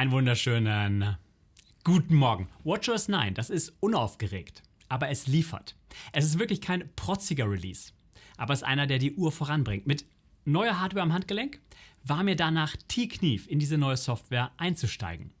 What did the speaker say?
Einen wunderschönen äh, guten Morgen. WatchOS 9, das ist unaufgeregt, aber es liefert. Es ist wirklich kein protziger Release, aber es ist einer, der die Uhr voranbringt. Mit neuer Hardware am Handgelenk war mir danach tief knief, in diese neue Software einzusteigen.